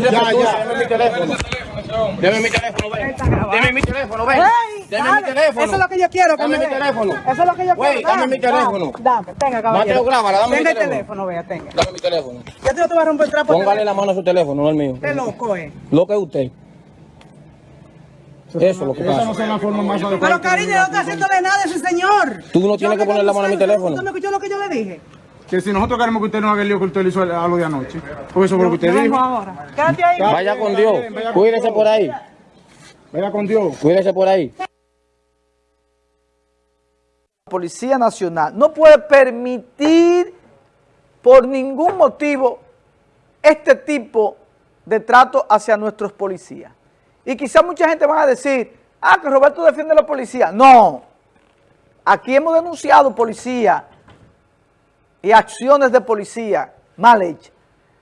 Deme mi teléfono. Deme mi teléfono, ven. Deme mi teléfono, ven. Deme mi teléfono. Eso es lo que yo quiero. Dame me mi teléfono. Eso es lo que yo quiero. dame mi teléfono. Dame, tenga, caballero. Mateo, grábala, dame mi Tenga el teléfono. teléfono, vea, tenga. Dame mi teléfono. Yo te voy a romper el trapo. Póngale la mano a su teléfono, no el mío. Qué loco, eh. Lo que es usted. Eso es lo que no pasa. es la forma más. Pero cariño, yo no estoy haciéndole nada a ese señor. Tú no tienes que poner la mano a mi teléfono. ¿Usted me escuchó lo que yo le dije? Que si nosotros queremos que usted no haga el lío que usted le hizo a lo de anoche. Porque eso fue lo que usted dijo. ahora. Quédate ahí. Vaya con Dios. Cuídese por ahí. Vaya con Dios. Cuídese por ahí. Policía Nacional no puede permitir por ningún motivo este tipo de trato hacia nuestros policías. Y quizá mucha gente va a decir, ah, que Roberto defiende a la policía. No, aquí hemos denunciado policía y acciones de policía mal hechas.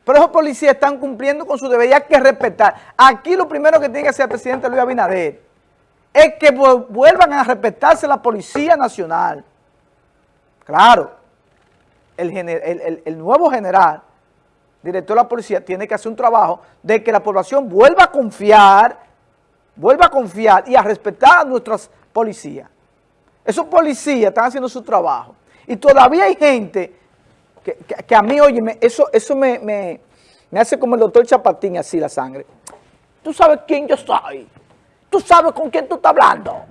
Pero esos policías están cumpliendo con su deber y hay que respetar. Aquí lo primero que tiene que hacer el presidente Luis Abinader es que vu- vuelvan a respetarse la Policía Nacional. Claro, el- el nuevo general, director de la policía, tiene que hacer un trabajo de que la población vuelva a confiar, vuelva a confiar y a respetar a nuestras policías. Esos policías están haciendo su trabajo. Y todavía hay gente que, que- que a mí, oye, eso, eso me, me- me hace como el doctor Chapatín, así la sangre. Tú sabes quién yo soy. Tú sabes con quién tú estás hablando.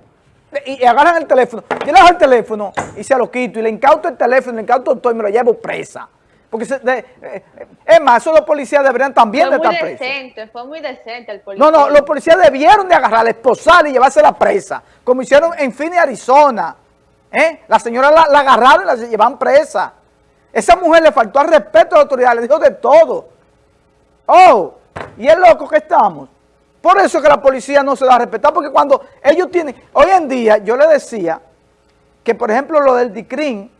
Y, y agarran el teléfono. Yo le dejo el teléfono y se lo quito. Y le incauto el teléfono, le incauto todo y me lo llevo presa. Porque, se- de- eh, es más, esos dos policías deberían también Fue de muy estar presos. decente, fue muy decente el policía. No, no, los policías debieron de agarrarla, esposarla y llevársela presa, como hicieron en Phoenix, Arizona. ¿Eh? La señora la, la agarraron y la llevan presa. Esa mujer le faltó al respeto a la autoridad, le dijo de todo. Oh, y es loco que estamos. Por eso que la policía no se da a respetar, porque cuando ellos tienen, hoy en día yo le decía que por ejemplo lo del DICRIN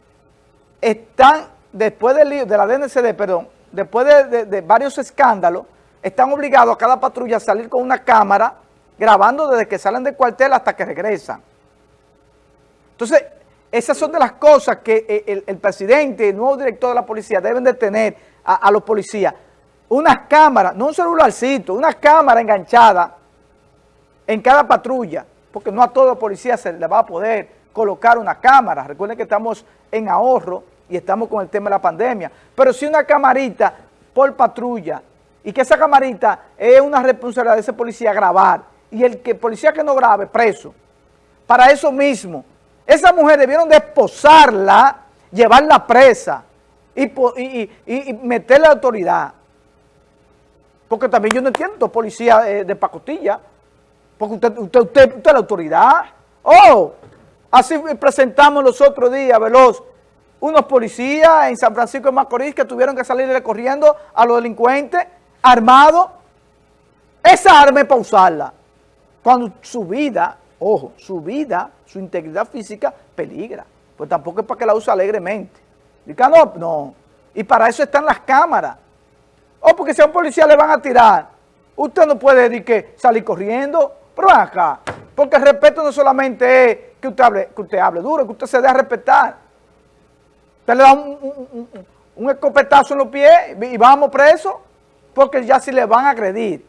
están, después de la DNCD, perdón, después de, de- de varios escándalos, están obligados a cada patrulla a salir con una cámara grabando desde que salen del cuartel hasta que regresan. Entonces, esas son de las cosas que eh, el, presidente el nuevo director de la policía deben de tener a, a los policías. Unas cámaras, no un celularcito, una cámara enganchada en cada patrulla, porque no a todo policía se le va a poder colocar una cámara. Recuerden que estamos en ahorro y estamos con el tema de la pandemia. Pero sí una camarita por patrulla y que esa camarita es una responsabilidad de ese policía grabar y el que policía que no grabe, preso. Para eso mismo, esa mujer debieron de esposarla, llevarla presa y, y, meterle a la autoridad. Porque también yo no entiendo, policía eh, de pacotilla. Porque usted, usted, usted, usted es la autoridad. Oh, así presentamos los otros días, Veloz, unos policías en San Francisco de Macorís que tuvieron que salir corriendo a los delincuentes armados. Esa arma es para usarla. Cuando su vida, ojo, su vida, su integridad física peligra. Pues tampoco es para que la use alegremente. Diga, no, no. Y para eso están las cámaras. O porque si a un policía le van a tirar, usted no puede decir que salir corriendo, pero acá, porque el respeto no solamente es que usted hable, que usted hable duro, que usted se a respetar. Usted le da un, un- un- un escopetazo en los pies y vamos presos, porque ya si le van a agredir.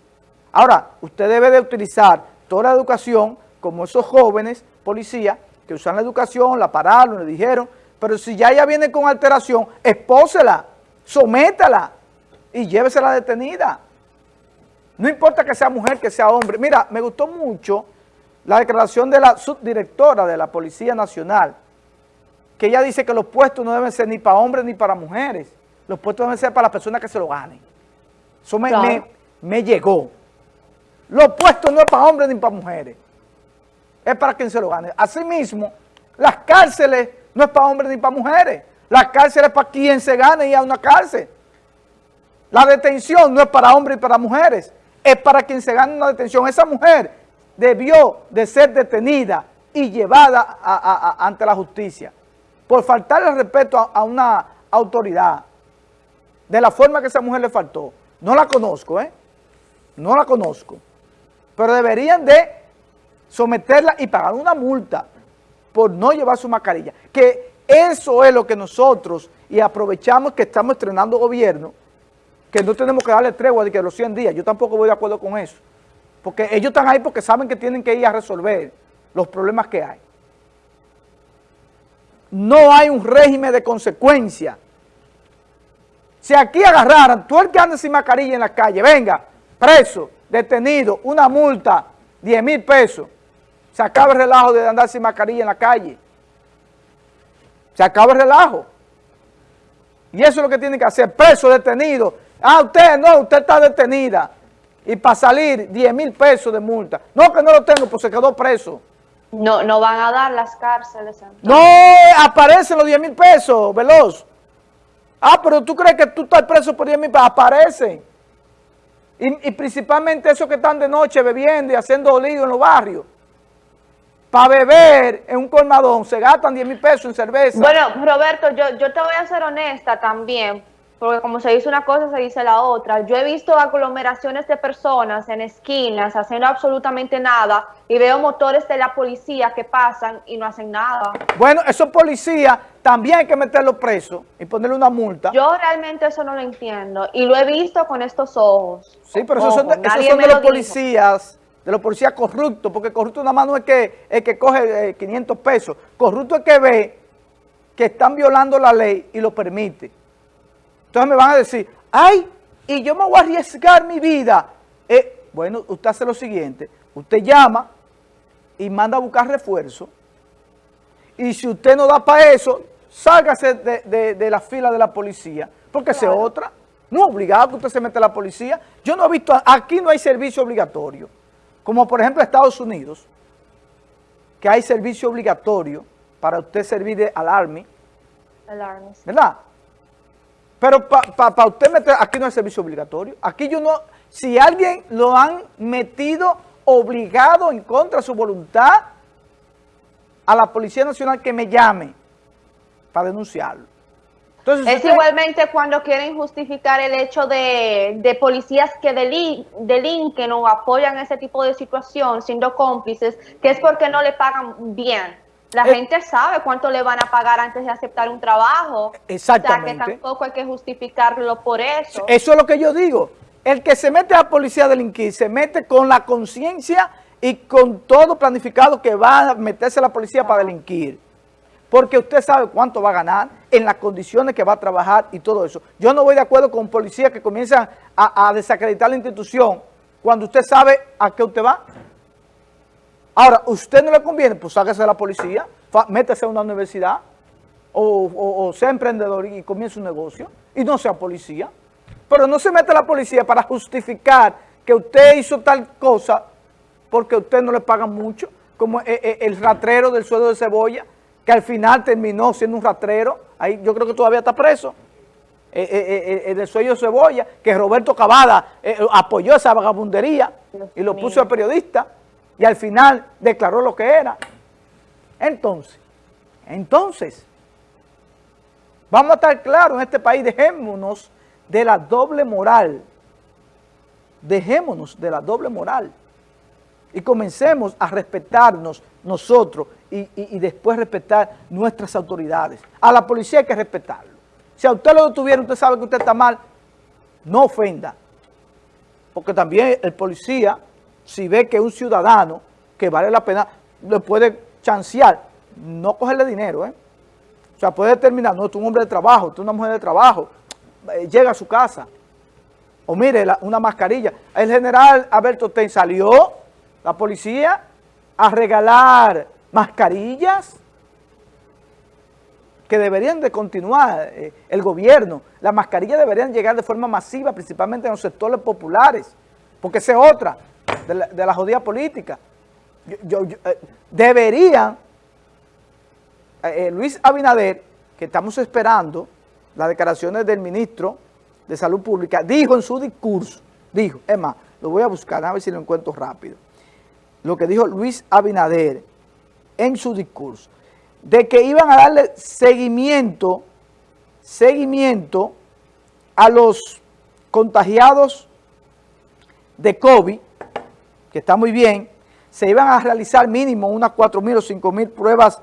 Ahora, usted debe de utilizar toda la educación, como esos jóvenes policías, que usan la educación, la pararon, le dijeron, pero si ya ella viene con alteración, expósela, sométala y llévesela detenida. No importa que sea mujer, que sea hombre. Mira, me gustó mucho la declaración de la subdirectora de la Policía Nacional, que ella dice que los puestos no deben ser ni para hombres ni para mujeres. Los puestos deben ser para las personas que se lo ganen. Eso me, Claro. me- me llegó. Los puestos no es para hombres ni para mujeres. Es para quien se lo gane. Asimismo, las cárceles no es para hombres ni para mujeres. Las cárceles es para quien se gane y a una cárcel. La detención no es para hombres y para mujeres, es para quien se gane una detención. Esa mujer debió de ser detenida y llevada ante la justicia por faltarle respeto a, a una autoridad de la forma que esa mujer le faltó. No la conozco, ¿eh? No la conozco. Pero deberían de someterla y pagar una multa por no llevar su mascarilla. Que eso es lo que nosotros, y aprovechamos que estamos estrenando gobierno, que no tenemos que darle tregua de que los 100 días, yo tampoco voy de acuerdo con eso. Porque ellos están ahí porque saben que tienen que ir a resolver los problemas que hay. No hay un régimen de consecuencia. Si aquí agarraran, tú el que anda sin mascarilla en la calle, venga, preso, detenido, una multa, 10 mil pesos, se acaba el relajo de andar sin mascarilla en la calle. Se acaba el relajo. Y eso es lo que tienen que hacer, preso, detenido. Ah, usted no, usted está detenida. Y para salir, 10 mil pesos de multa. No, que no lo tengo, pues se quedó preso. No, no van a dar las cárceles. No aparecen los 10 mil pesos, Veloz. Ah, pero tú crees que tú estás preso por 10 mil pesos. Aparecen. Y, y principalmente esos que están de noche bebiendo y haciendo lío en los barrios. Para beber en un colmadón se gastan 10 mil pesos en cerveza. Bueno, Roberto, yo, yo te voy a ser honesta también, porque como se dice una cosa, se dice la otra. Yo he visto aglomeraciones de personas en esquinas haciendo absolutamente nada y veo motores de la policía que pasan y no hacen nada. Bueno, esos policías también hay que meterlos presos y ponerle una multa. Yo realmente eso no lo entiendo y lo he visto con estos ojos. Sí, pero esos son de, esos son los dijo. policías, de los policías corruptos, porque corrupto nada más no es que, el que coge eh, 500 pesos, corrupto es que ve que están violando la ley y lo permite. Entonces me van a decir, ay, y yo me voy a arriesgar mi vida. Eh, bueno, usted hace lo siguiente, usted llama y manda a buscar refuerzo, y si usted no da para eso, sálgase de, de- de la fila de la policía, porque es otra. No es obligado que usted se meta a la policía. Yo no he visto, aquí no hay servicio obligatorio, como por ejemplo Estados Unidos, que hay servicio obligatorio para usted servir de al Army, Alarmes. ¿verdad? Pero para usted meter, aquí no hay servicio obligatorio. Aquí yo no, si alguien lo han metido obligado en contra de su voluntad, a la Policía Nacional que me llame para denunciarlo. Entonces, Es usted- igualmente cuando quieren justificar el hecho de, de policías que deli- delinquen o apoyan ese tipo de situación siendo cómplices, que es porque no le pagan bien. La Eh, gente sabe cuánto le van a pagar antes de aceptar un trabajo. Exactamente. O sea, que tampoco hay que justificarlo por eso. Eso es lo que yo digo. El que se mete a la policía a delinquir, se mete con la conciencia y con todo planificado que va a meterse a la policía para delinquir. Porque usted sabe cuánto va a ganar, en las condiciones que va a trabajar y todo eso. Yo no voy de acuerdo con policías que comienzan a, desacreditar la institución cuando usted sabe a qué usted va. Ahora, ¿usted no le conviene? Pues sáquese de la policía, métese a una universidad o, sea emprendedor y comience un negocio y no sea policía. Pero no se mete a la policía para justificar que usted hizo tal cosa porque a usted no le pagan mucho, como eh, eh, el ratrero del sueldo de cebolla, que al final terminó siendo un ratrero, ahí yo creo que todavía está preso, eh, eh, eh, eh, del sueldo de cebolla, que Roberto Cavada apoyó esa vagabundería y lo puso de periodista y al final declaró lo que era. Entonces, entonces, vamos a estar claros en este país, dejémonos de la doble moral, dejémonos de la doble moral y comencemos a respetarnos nosotros y, después respetar nuestras autoridades. A la policía hay que respetarlo. Si a usted lo detuvieron, usted sabe que usted está mal, no ofenda. Porque también el policía, si ve que es un ciudadano que vale la pena, le puede chancear, no cogerle dinero, ¿eh? O sea, puede determinar, no, tú un hombre de trabajo, tú una mujer de trabajo, eh, llega a su casa. O mire, una mascarilla. El general Alberto Ten salió, la policía, a regalar mascarillas que deberían de continuar eh, el gobierno. Las mascarillas deberían llegar de forma masiva, principalmente en los sectores populares, porque esa es otra de la, de la jodida política. Yo- eh, deberían, eh, Luis Abinader, que estamos esperando las declaraciones del ministro de Salud Pública, dijo en su discurso, dijo, es más, lo voy a buscar, a ver si lo encuentro rápido, lo que dijo Luis Abinader en su discurso, de que iban a darle seguimiento, seguimiento a los contagiados de COVID, que está muy bien, se iban a realizar mínimo unas 4.000 o 5.000 pruebas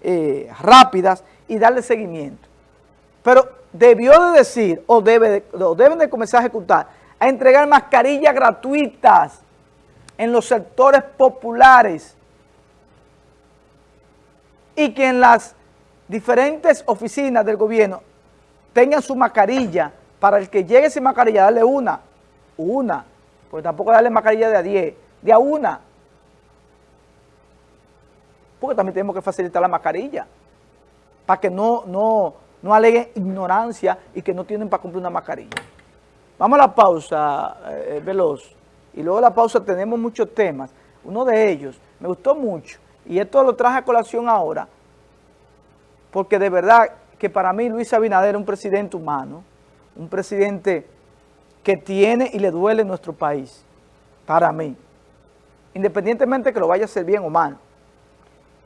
eh, rápidas y darle seguimiento. pero debió de decir, o, debe de- o deben de comenzar a ejecutar, a entregar mascarillas gratuitas en los sectores populares y que en las diferentes oficinas del gobierno tengan su mascarilla, para el que llegue sin mascarilla, darle una, una, porque tampoco darle mascarilla de a 10, de a una, porque también tenemos que facilitar la mascarilla, para que no, no, no aleguen ignorancia y que no tienen para cumplir una mascarilla. Vamos a la pausa, eh, Veloz, y luego de la pausa tenemos muchos temas. Uno de ellos me gustó mucho, y esto lo traje a colación ahora, porque de verdad que para mí Luis Abinader es un presidente humano, un presidente que tiene y le duele nuestro país, para mí, independientemente que lo vaya a hacer bien o mal.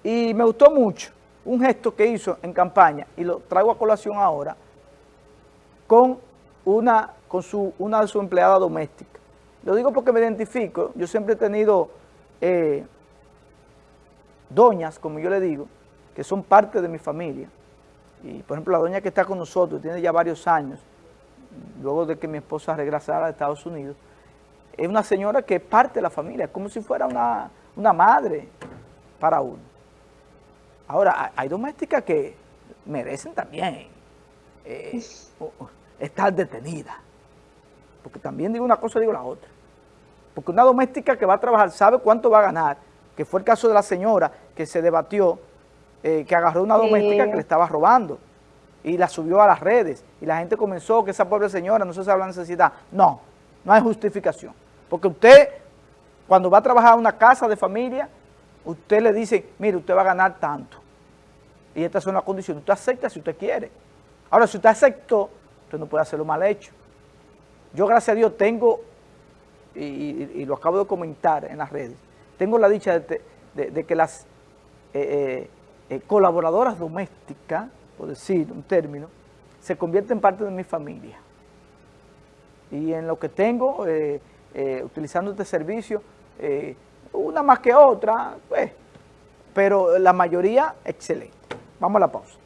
Y me gustó mucho un gesto que hizo en campaña, y lo traigo a colación ahora, con una, con su, una de sus empleadas domésticas. Lo digo porque me identifico, yo siempre he tenido eh, doñas, como yo le digo, que son parte de mi familia. Y por ejemplo, la doña que está con nosotros, tiene ya varios años, luego de que mi esposa regresara a Estados Unidos, es una señora que es parte de la familia, como si fuera una, una madre para uno. Ahora, hay- domésticas que merecen también eh, estar detenidas. Porque también digo una cosa, digo la otra. Porque una doméstica que va a trabajar sabe cuánto va a ganar, que fue el caso de la señora que se debatió, eh, que agarró una Sí. doméstica que le estaba robando y la subió a las redes y la gente comenzó que esa pobre señora no se sabe la necesidad. No, no hay justificación. Porque usted, cuando va a trabajar en una casa de familia, usted le dice, mire, usted va a ganar tanto. Y estas son las condiciones. Usted acepta si usted quiere. Ahora, si usted aceptó, usted no puede hacerlo mal hecho. Yo, gracias a Dios, tengo, y, y- y lo acabo de comentar en las redes, tengo la dicha de, que las eh, eh, eh, colaboradoras domésticas, por decir un término, se convierten en parte de mi familia. Y en lo que tengo, utilizando este servicio, una más que otra, pues, pero la mayoría excelente. Vamos a la pausa.